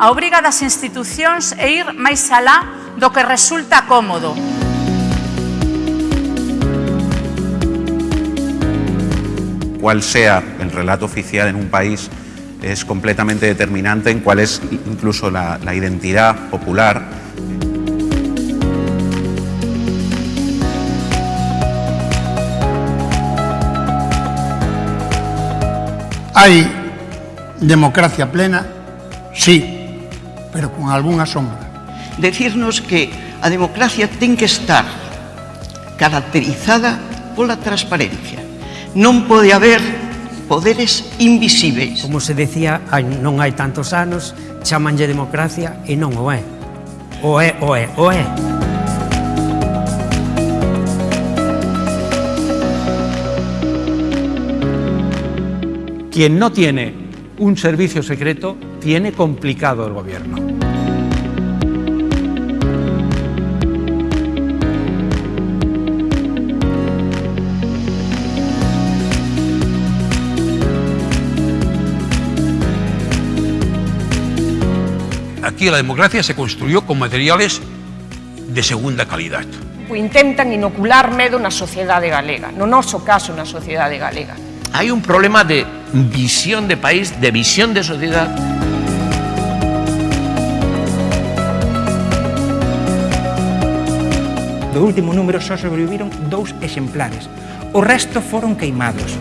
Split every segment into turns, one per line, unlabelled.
A obriga das institucións é ir máis alá do que resulta cómodo.
Cual sea el relato oficial en un país es completamente determinante en cuál es incluso la, la identidad popular.
Hai democracia plena, sí, pero con algunha sombra.
Decirnos que a democracia ten que estar caracterizada pola transparencia. Non pode haber poderes invisíveis.
Como se decía, hai, non hai tantos anos, chamanlle democracia e non o é. O é, o é, o é.
Quien no tiene un servicio secreto tiene complicado el gobierno.
Aquí la democracia se construyó con materiales de segunda calidad.
Intentan inocular medo na sociedade galega, no noso caso na sociedade galega.
Hay un problema de visión de país, de visión de sociedad.
Do último número só sobreviviron dous exemplares. O resto foron queimados.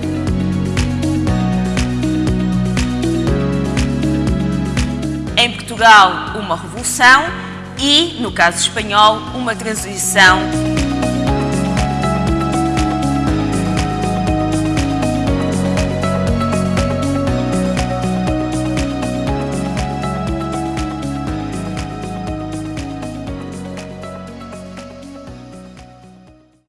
Em Portugal, uma revolução e, no caso espanhol, uma transição